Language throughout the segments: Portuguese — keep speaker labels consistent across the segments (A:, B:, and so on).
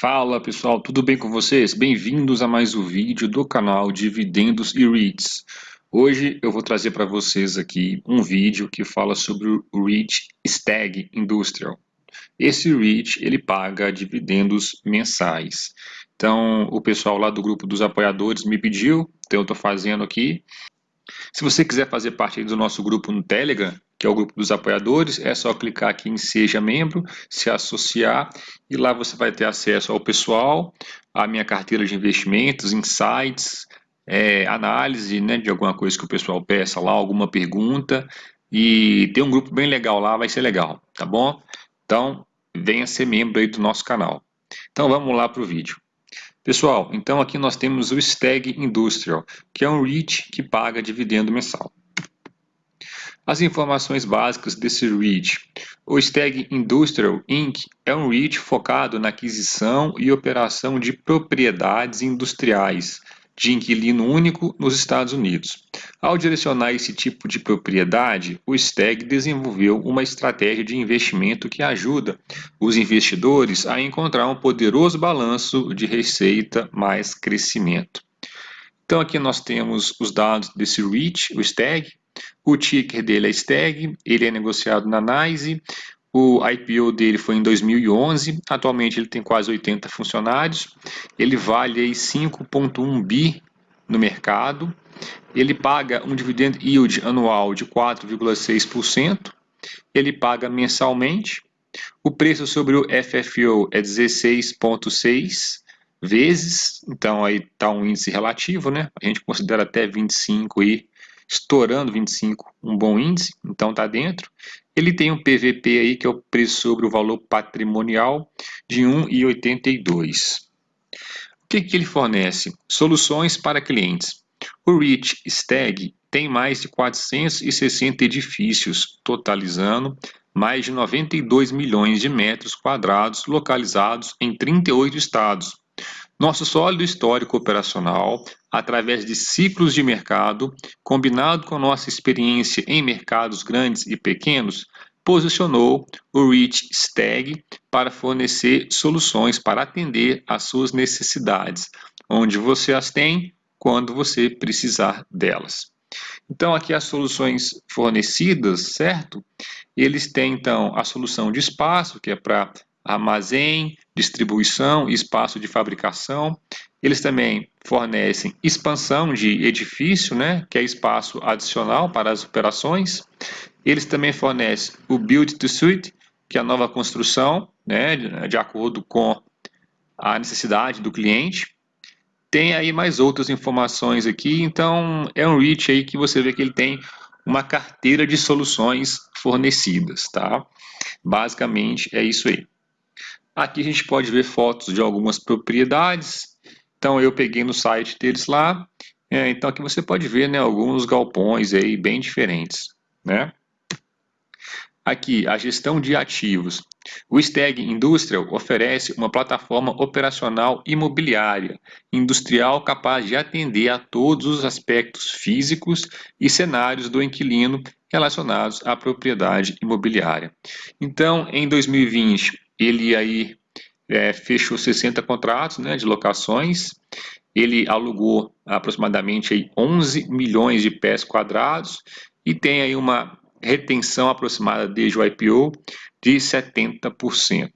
A: Fala pessoal, tudo bem com vocês? Bem-vindos a mais um vídeo do canal Dividendos e REITs. Hoje eu vou trazer para vocês aqui um vídeo que fala sobre o REIT Stag Industrial. Esse REIT ele paga dividendos mensais. Então o pessoal lá do grupo dos apoiadores me pediu, então eu estou fazendo aqui. Se você quiser fazer parte do nosso grupo no Telegram, que é o grupo dos apoiadores, é só clicar aqui em Seja Membro, se associar, e lá você vai ter acesso ao pessoal, à minha carteira de investimentos, insights, é, análise né, de alguma coisa que o pessoal peça lá, alguma pergunta, e tem um grupo bem legal lá, vai ser legal, tá bom? Então, venha ser membro aí do nosso canal. Então, vamos lá para o vídeo. Pessoal, então aqui nós temos o Stag Industrial, que é um REIT que paga dividendo mensal. As informações básicas desse REIT. O Stag Industrial Inc. é um REIT focado na aquisição e operação de propriedades industriais de inquilino único nos Estados Unidos. Ao direcionar esse tipo de propriedade, o STEG desenvolveu uma estratégia de investimento que ajuda os investidores a encontrar um poderoso balanço de receita mais crescimento. Então aqui nós temos os dados desse REIT, o STEG, o ticker dele é STEG, ele é negociado na NYSE, o IPO dele foi em 2011, atualmente ele tem quase 80 funcionários, ele vale 5,1 bi no mercado, ele paga um dividend yield anual de 4,6%, ele paga mensalmente, o preço sobre o FFO é 16,6 vezes, então aí está um índice relativo, né? A gente considera até 25 e estourando 25, um bom índice, então está dentro. Ele tem um PVP aí, que é o preço sobre o valor patrimonial, de 1,82. O que, que ele fornece? Soluções para clientes. O REIT Stag tem mais de 460 edifícios, totalizando mais de 92 milhões de metros quadrados localizados em 38 estados, nosso sólido histórico operacional, através de ciclos de mercado, combinado com nossa experiência em mercados grandes e pequenos, posicionou o Rich Stag para fornecer soluções para atender às suas necessidades, onde você as tem, quando você precisar delas. Então, aqui as soluções fornecidas, certo? Eles têm, então, a solução de espaço, que é para armazém, distribuição e espaço de fabricação. Eles também fornecem expansão de edifício, né, que é espaço adicional para as operações. Eles também fornecem o Build to Suit, que é a nova construção, né, de, acordo com a necessidade do cliente. Tem aí mais outras informações aqui, então é um REACH aí que você vê que ele tem uma carteira de soluções fornecidas, tá? Basicamente é isso aí. Aqui a gente pode ver fotos de algumas propriedades. Então eu peguei no site deles lá. É, então aqui você pode ver né, alguns galpões aí bem diferentes. Né? Aqui, a gestão de ativos. O Stag Industrial oferece uma plataforma operacional imobiliária industrial capaz de atender a todos os aspectos físicos e cenários do inquilino relacionados à propriedade imobiliária. Então, em 2020, ele aí é, fechou 60 contratos né, de locações, ele alugou aproximadamente aí 11 milhões de pés quadrados e tem aí uma retenção aproximada desde o IPO de 70%.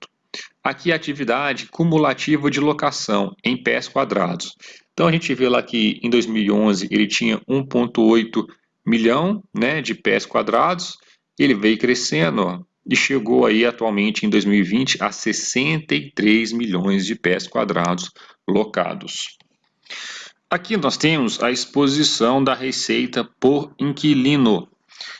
A: Aqui a atividade cumulativa de locação em pés quadrados. Então a gente vê lá que em 2011 ele tinha 1,8 milhão né, de pés quadrados, ele veio crescendo, e chegou aí atualmente em 2020 a 63 milhões de pés quadrados locados. Aqui nós temos a exposição da receita por inquilino.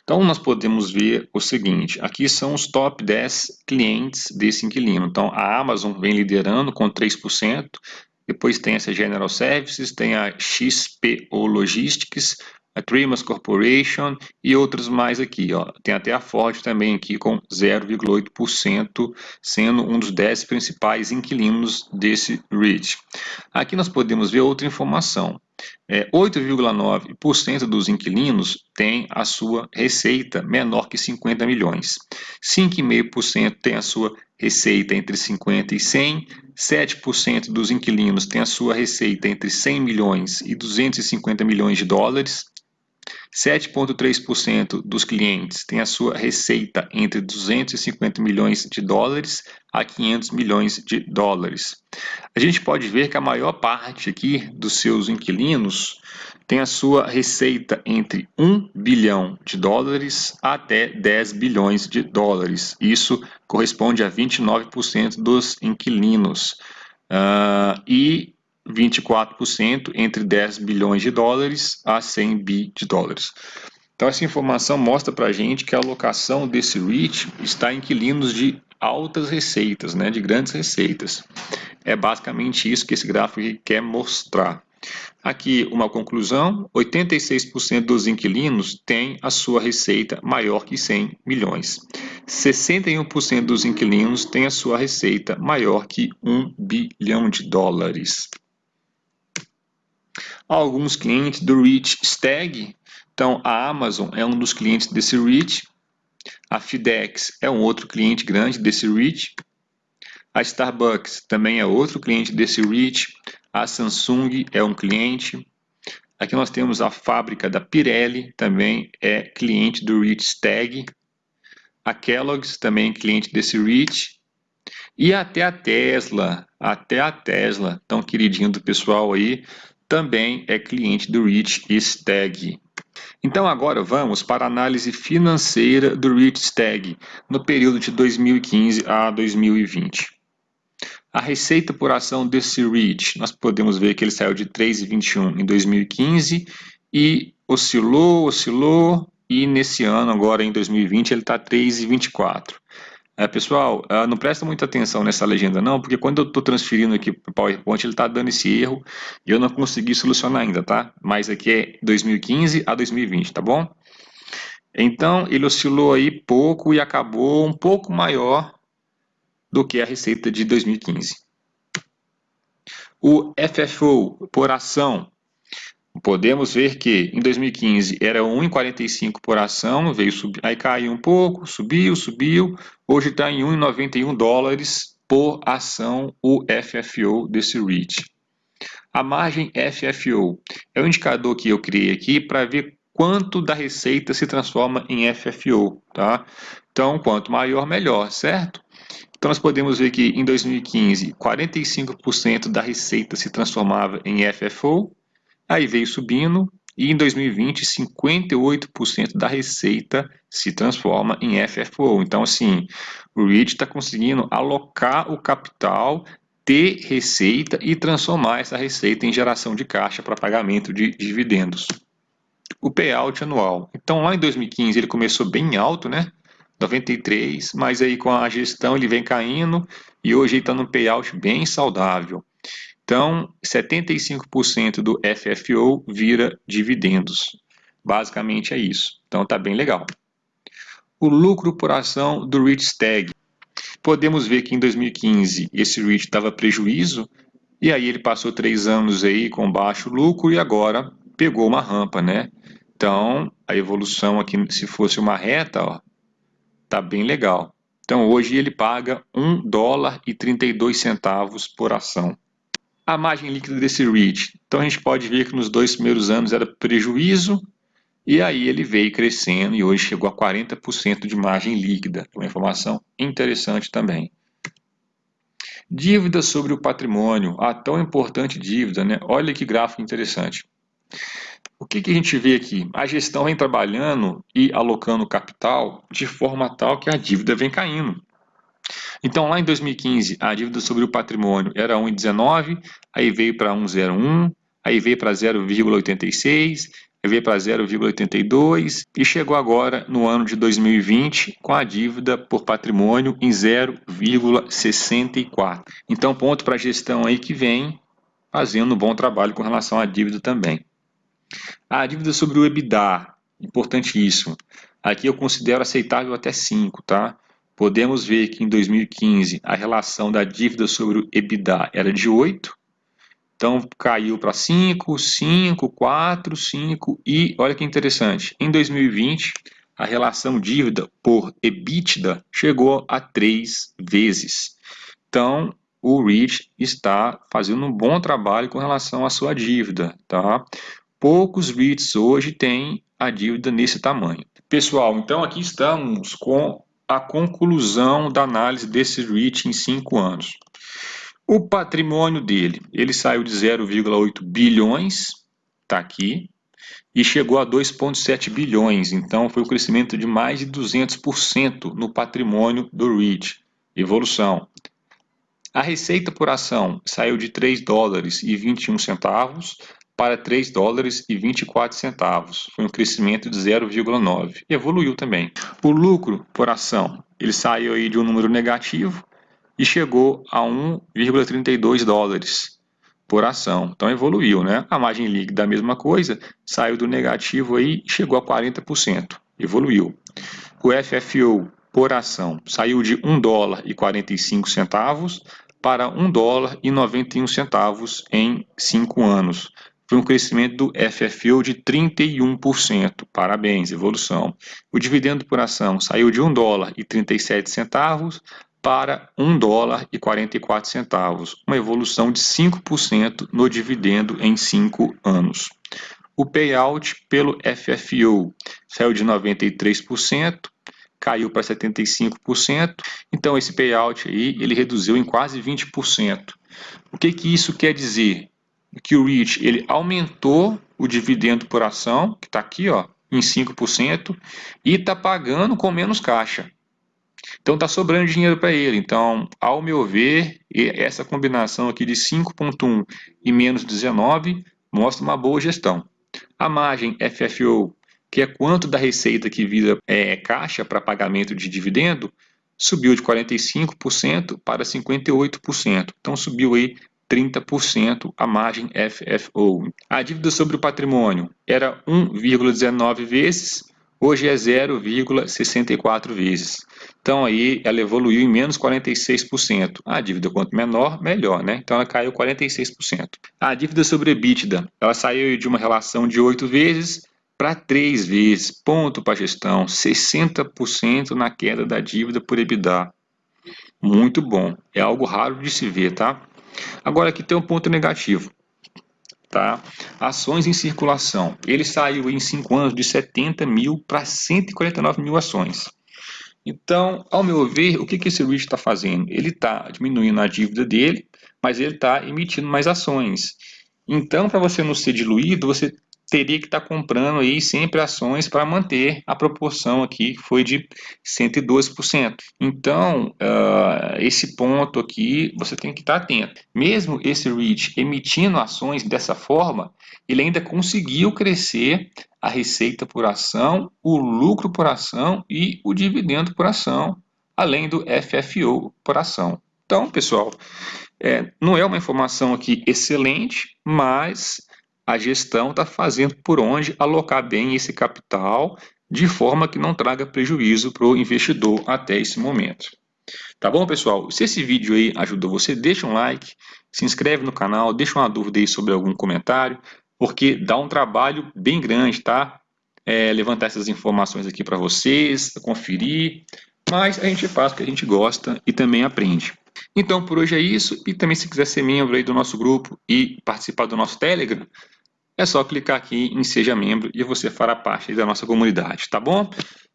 A: Então nós podemos ver o seguinte, aqui são os top 10 clientes desse inquilino. Então a Amazon vem liderando com 3%, depois tem essa General Services, tem a XPO Logistics, a Trimas Corporation e outros mais aqui. Ó. Tem até a Ford também aqui com 0,8%, sendo um dos 10 principais inquilinos desse REIT. Aqui nós podemos ver outra informação. é, 8,9% dos inquilinos tem a sua receita menor que 50 milhões. 5,5% tem a sua receita entre 50 e 100. 7% dos inquilinos tem a sua receita entre 100 milhões e 250 milhões de dólares. 7,3% dos clientes têm a sua receita entre 250 milhões de dólares a 500 milhões de dólares. A gente pode ver que a maior parte aqui dos seus inquilinos tem a sua receita entre 1 bilhão de dólares até 10 bilhões de dólares. Isso corresponde a 29% dos inquilinos. Uh, e 24% entre 10 bilhões de dólares a 100 bi de dólares. Então essa informação mostra para a gente que a alocação desse REIT está em inquilinos de altas receitas, né, de grandes receitas. É basicamente isso que esse gráfico quer mostrar. Aqui uma conclusão, 86% dos inquilinos têm a sua receita maior que 100 milhões. 61% dos inquilinos têm a sua receita maior que 1 bilhão de dólares alguns clientes do Reach Stag. Então, a Amazon é um dos clientes desse Reach. A FedEx é um outro cliente grande desse Reach. A Starbucks também é outro cliente desse Reach. A Samsung é um cliente. Aqui nós temos a fábrica da Pirelli, também é cliente do Reach Stag. A Kellogg's também é cliente desse Reach. E até a Tesla, até a Tesla, tão queridinho do pessoal aí, também é cliente do Rich Stag. Então agora vamos para a análise financeira do Rich Stag no período de 2015 a 2020. A receita por ação desse REIT, nós podemos ver que ele saiu de 3,21 em 2015 e oscilou, oscilou e nesse ano, agora em 2020, ele está 3,24. É, pessoal, uh, não presta muita atenção nessa legenda não, porque quando eu estou transferindo aqui para o PowerPoint, ele está dando esse erro e eu não consegui solucionar ainda, tá? Mas aqui é 2015 a 2020, tá bom? Então, ele oscilou aí pouco e acabou um pouco maior do que a receita de 2015. O FFO por ação podemos ver que em 2015 era 1,45 por ação, veio subir, aí caiu um pouco, subiu, subiu, hoje está em 1,91 dólares por ação o FFO desse REIT. A margem FFO é o indicador que eu criei aqui para ver quanto da receita se transforma em FFO, tá? Então, quanto maior, melhor, certo? Então, nós podemos ver que em 2015, 45% da receita se transformava em FFO, Aí veio subindo e em 2020 58% da receita se transforma em FFO. Então assim, o REIT está conseguindo alocar o capital, ter receita e transformar essa receita em geração de caixa para pagamento de dividendos. O payout anual. Então lá em 2015 ele começou bem alto, né? 93, mas aí com a gestão ele vem caindo e hoje ele está num payout bem saudável. Então, 75% do FFO vira dividendos. Basicamente é isso. Então, tá bem legal. O lucro por ação do REIT Stag. Podemos ver que em 2015 esse REIT estava prejuízo e aí ele passou três anos aí com baixo lucro e agora pegou uma rampa, né? Então, a evolução aqui, se fosse uma reta, ó, tá bem legal. Então, hoje ele paga 1 dólar e 32 centavos por ação a margem líquida desse REIT. Então a gente pode ver que nos dois primeiros anos era prejuízo, e aí ele veio crescendo e hoje chegou a 40% de margem líquida. Uma informação interessante também. Dívida sobre o patrimônio, a tão importante dívida, né? Olha que gráfico interessante. O que, que a gente vê aqui? A gestão vem trabalhando e alocando capital de forma tal que a dívida vem caindo. Então, lá em 2015, a dívida sobre o patrimônio era 1,19, aí veio para 1,01, aí veio para 0,86, aí veio para 0,82 e chegou agora no ano de 2020 com a dívida por patrimônio em 0,64. Então, ponto para a gestão aí que vem fazendo um bom trabalho com relação à dívida também. A dívida sobre o EBITDA, importantíssimo. Aqui eu considero aceitável até 5, tá? Podemos ver que em 2015 a relação da dívida sobre o EBITDA era de 8. Então caiu para 5, 5, 4, 5 e olha que interessante, em 2020 a relação dívida por EBITDA chegou a 3 vezes. Então o REIT está fazendo um bom trabalho com relação à sua dívida. Tá? Poucos REITs hoje têm a dívida nesse tamanho. Pessoal, então aqui estamos com a conclusão da análise desse REIT em 5 anos. O patrimônio dele, ele saiu de 0,8 bilhões, está aqui, e chegou a 2,7 bilhões. Então, foi um crescimento de mais de 200% no patrimônio do REIT. Evolução. A receita por ação saiu de 3 dólares e 21 centavos para 3 dólares e 24 centavos. Foi um crescimento de 0,9. Evoluiu também. O lucro por ação, ele saiu aí de um número negativo e chegou a 1,32 dólares por ação. Então evoluiu, né? A margem líquida a mesma coisa, saiu do negativo aí e chegou a 40%. Evoluiu. O FFO por ação saiu de 1 dólar e 45 centavos para 1 dólar e 91 centavos em 5 anos. Foi um crescimento do FFO de 31%. Parabéns, evolução. O dividendo por ação saiu de 1 dólar e 37 centavos para 1 dólar e 44 centavos, uma evolução de 5% no dividendo em 5 anos. O payout pelo FFO saiu de 93%, caiu para 75%, então esse payout aí ele reduziu em quase 20%. O que, que isso quer dizer? Que o REIT ele aumentou o dividendo por ação, que está aqui ó, em 5%, e está pagando com menos caixa. Então está sobrando dinheiro para ele. Então, ao meu ver, essa combinação aqui de 5.1 e menos 19 mostra uma boa gestão. A margem FFO, que é quanto da receita que vira é, caixa para pagamento de dividendo, subiu de 45% para 58%. Então subiu aí 30% a margem FFO. A dívida sobre o patrimônio era 1,19 vezes, hoje é 0,64 vezes. Então aí ela evoluiu em menos 46%. A dívida quanto menor, melhor, né? Então ela caiu 46%. A dívida sobre EBITDA, ela saiu de uma relação de 8 vezes para 3 vezes. Ponto para a gestão, 60% na queda da dívida por EBITDA. Muito bom, é algo raro de se ver, tá? Agora aqui tem um ponto negativo. Tá? Ações em circulação. Ele saiu em 5 anos de 70 mil para 149 mil ações. Então, ao meu ver, o que, que esse REIT está fazendo? Ele está diminuindo a dívida dele, mas ele está emitindo mais ações. Então, para você não ser diluído, você teria que estar tá comprando aí sempre ações para manter a proporção aqui, que foi de 112%. Então, uh, esse ponto aqui, você tem que estar tá atento. Mesmo esse REIT emitindo ações dessa forma, ele ainda conseguiu crescer a receita por ação, o lucro por ação e o dividendo por ação, além do FFO por ação. Então, pessoal, é, não é uma informação aqui excelente, mas a gestão está fazendo por onde alocar bem esse capital de forma que não traga prejuízo para o investidor até esse momento. Tá bom, pessoal? Se esse vídeo aí ajudou você, deixa um like, se inscreve no canal, deixa uma dúvida aí sobre algum comentário, porque dá um trabalho bem grande, tá? É, levantar essas informações aqui para vocês, conferir, mas a gente faz o que a gente gosta e também aprende. Então, por hoje é isso. E também, se quiser ser membro aí do nosso grupo e participar do nosso Telegram, é só clicar aqui em Seja Membro e você fará parte da nossa comunidade, tá bom?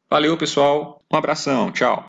A: Valeu, pessoal. Um abração. Tchau.